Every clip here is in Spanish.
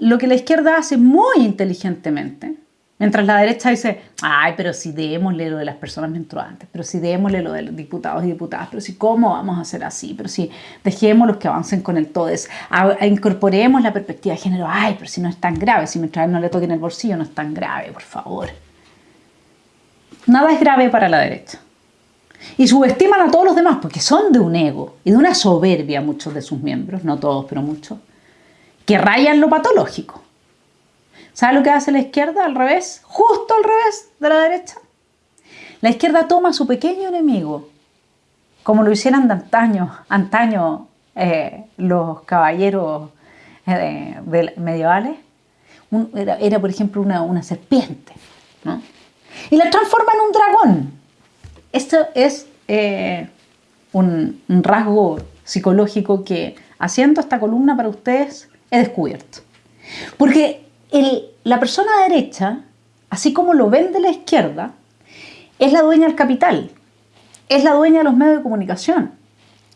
lo que la izquierda hace muy inteligentemente, mientras la derecha dice, ay, pero si démosle lo de las personas menstruantes, pero si démosle lo de los diputados y diputadas, pero si cómo vamos a hacer así, pero si dejemos los que avancen con el TODES, incorporemos la perspectiva de género, ay, pero si no es tan grave, si mientras no le toquen el bolsillo no es tan grave, por favor. Nada es grave para la derecha. Y subestiman a todos los demás porque son de un ego y de una soberbia muchos de sus miembros, no todos, pero muchos, que rayan lo patológico. ¿Sabe lo que hace la izquierda al revés? Justo al revés de la derecha. La izquierda toma a su pequeño enemigo, como lo hicieran antaño, antaño eh, los caballeros eh, medievales. era, por ejemplo, una, serpiente, y la transforma en un dragón. Esto es eh, un, rasgo psicológico que haciendo esta columna para ustedes he descubierto. Porque la persona derecha, así como lo vende la izquierda, es la dueña del capital, es la dueña de los medios de comunicación,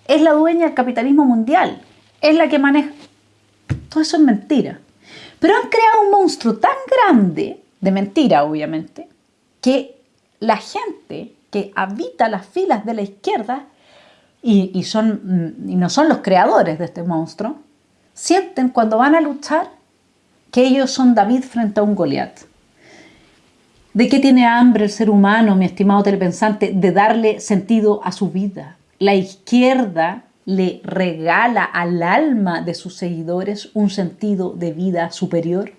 es la dueña del capitalismo mundial, es la que maneja... Todo eso es mentira. Pero han creado un monstruo tan grande, de mentira obviamente, que la gente que habita las filas de la izquierda y, son, mm, y no son los creadores de este monstruo, sienten cuando van a luchar que ellos son David frente a un Goliat. ¿De qué tiene hambre el ser humano, mi estimado telepensante? De darle sentido a su vida. La izquierda le regala al alma de sus seguidores un sentido de vida superior,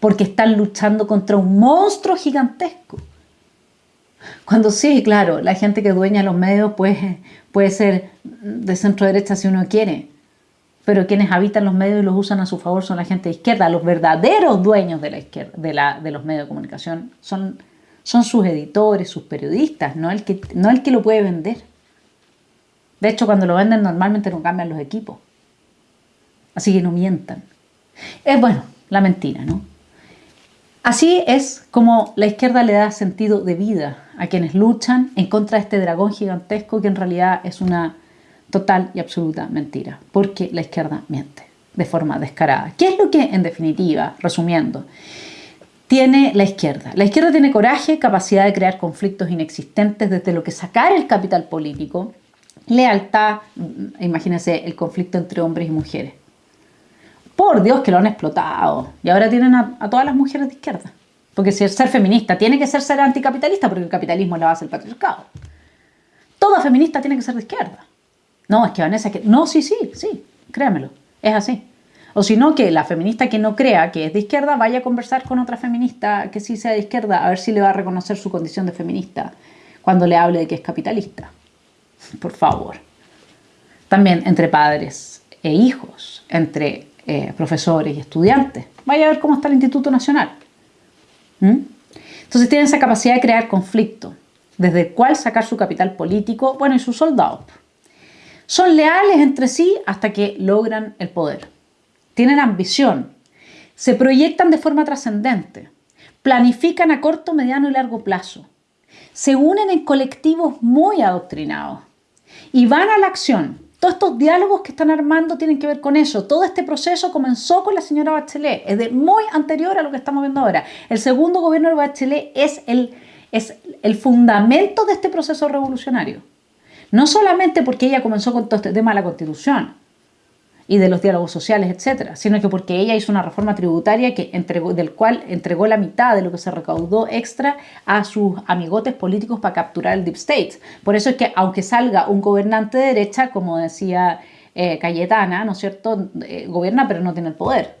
porque están luchando contra un monstruo gigantesco cuando sí, claro, la gente que dueña los medios puede, puede ser de centro derecha si uno quiere, pero quienes habitan los medios y los usan a su favor son la gente de izquierda. Los verdaderos dueños de, la izquierda, de, la, de los medios de comunicación son, son sus editores, sus periodistas, no el, que, no el que lo puede vender. De hecho, cuando lo venden normalmente no cambian los equipos. Así que no mientan. Es bueno, la mentira, ¿no? Así es como la izquierda le da sentido de vida a quienes luchan en contra de este dragón gigantesco que en realidad es una total y absoluta mentira, porque la izquierda miente de forma descarada. ¿Qué es lo que, en definitiva, resumiendo, tiene la izquierda? La izquierda tiene coraje, capacidad de crear conflictos inexistentes desde lo que sacar el capital político, lealtad, mm, imagínense el conflicto entre hombres y mujeres, por Dios que lo han explotado. Y ahora tienen a, todas las mujeres de izquierda. Porque si ser feminista tiene que ser ser anticapitalista porque el capitalismo es la base del patriarcado. Toda feminista tiene que ser de izquierda. No, es que Vanessa, que... no, sí, sí, sí, créamelo, es así. O si no, que la feminista que no crea que es de izquierda vaya a conversar con otra feminista que sí sea de izquierda a ver si le va a reconocer su condición de feminista cuando le hable de que es capitalista. Por favor. También entre padres e hijos, entre eh, profesores y estudiantes. Vaya a ver cómo está el Instituto Nacional. ¿Mm? Entonces tienen esa capacidad de crear conflicto, desde el cual sacar su capital político, bueno, y sus soldados. Son leales entre sí hasta que logran el poder. Tienen ambición, se proyectan de forma trascendente, planifican a corto, mediano y largo plazo, se unen en colectivos muy adoctrinados y van a la acción todos estos diálogos que están armando tienen que ver con eso. Todo este proceso comenzó con la señora Bachelet, es de muy anterior a lo que estamos viendo ahora. El segundo gobierno de Bachelet es el, es el fundamento de este proceso revolucionario. No solamente porque ella comenzó con todo este tema de la Constitución, y de los diálogos sociales, etcétera, sino que porque ella hizo una reforma tributaria que entregó, del cual entregó la mitad de lo que se recaudó extra a sus amigotes políticos para capturar el Deep State. Por eso es que aunque salga un gobernante de derecha, como decía eh, Cayetana, ¿no es cierto?, eh, gobierna pero no tiene el poder.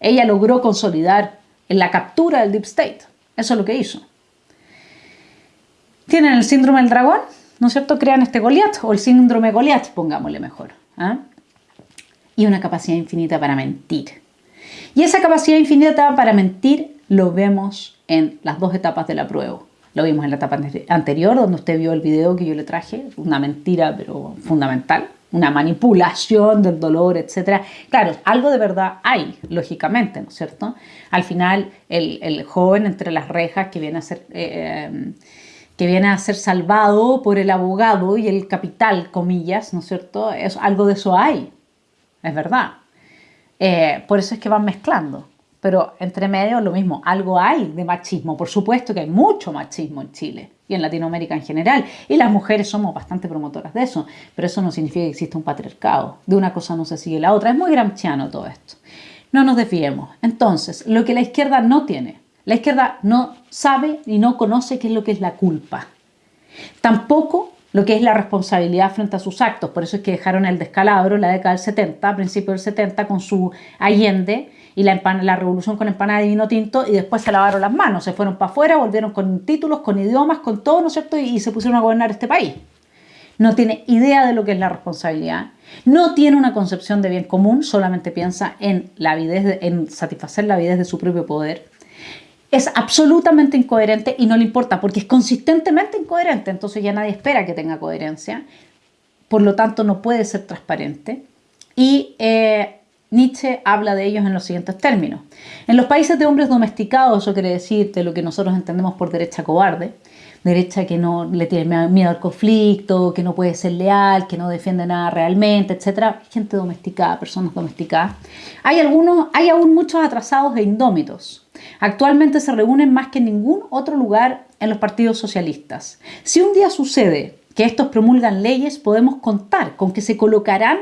Ella logró consolidar la captura del Deep State. Eso es lo que hizo. Tienen el síndrome del dragón, ¿no es cierto? Crean este Goliath o el síndrome Goliath, pongámosle mejor. ¿ah? y una capacidad infinita para mentir. Y esa capacidad infinita para mentir lo vemos en las dos etapas de la prueba. Lo vimos en la etapa anterior, donde usted vio el video que yo le traje, una mentira pero fundamental, una manipulación del dolor, etc. Claro, algo de verdad hay, lógicamente, ¿no es cierto? Al final, el, joven entre las rejas que viene a ser... Eh, eh, que viene a ser salvado por el abogado y el capital, comillas, ¿no es cierto? Es, algo de eso hay, es verdad. Eh, por eso es que van mezclando. Pero entre medio lo mismo, algo hay de machismo. Por supuesto que hay mucho machismo en Chile y en Latinoamérica en general. Y las mujeres somos bastante promotoras de eso. Pero eso no significa que exista un patriarcado. De una cosa no se sigue la otra. Es muy gramsciano todo esto. No nos desviemos. Entonces, lo que la izquierda no tiene. La izquierda no sabe y no conoce qué es lo que es la culpa. Tampoco lo que es la responsabilidad frente a sus actos. Por eso es que dejaron el descalabro la década del 70, a principios del 70, con su Allende y la, la revolución con empanada de vino tinto y después se lavaron las manos, se fueron para afuera, volvieron con títulos, con idiomas, con todo, ¿no es cierto? Y, se pusieron a gobernar este país. No tiene idea de lo que es la responsabilidad, no tiene una concepción de bien común, solamente piensa en, la avidez en satisfacer la avidez de su propio poder. Es absolutamente incoherente y no le importa porque es consistentemente incoherente, entonces ya nadie espera que tenga coherencia, por lo tanto no puede ser transparente. Y eh, Nietzsche habla de ellos en los siguientes términos. En los países de hombres domesticados, eso quiere decir de lo que nosotros entendemos por derecha cobarde, derecha que no le tiene miedo al conflicto, que no puede ser leal, que no defiende nada realmente, etcétera, gente domesticada, personas domesticadas. Hay algunos, hay aún muchos atrasados e indómitos. Actualmente se reúnen más que en ningún otro lugar en los partidos socialistas. Si un día sucede que estos promulgan leyes, podemos contar con que se colocarán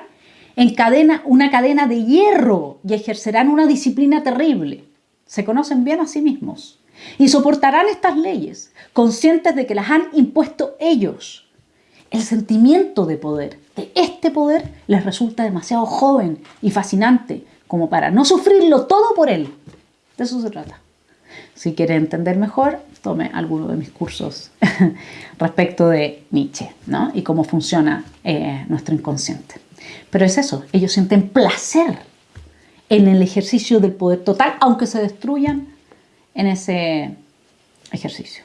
en cadena, una cadena de hierro y ejercerán una disciplina terrible. Se conocen bien a sí mismos y soportarán estas leyes, conscientes de que las han impuesto ellos. El sentimiento de poder, de este poder, les resulta demasiado joven y fascinante como para no sufrirlo todo por él. De eso se trata. Si quiere entender mejor, tome alguno de mis cursos respecto de Nietzsche ¿no? y cómo funciona eh, nuestro inconsciente. Pero es eso, ellos sienten placer en el ejercicio del poder total, aunque se destruyan en ese ejercicio.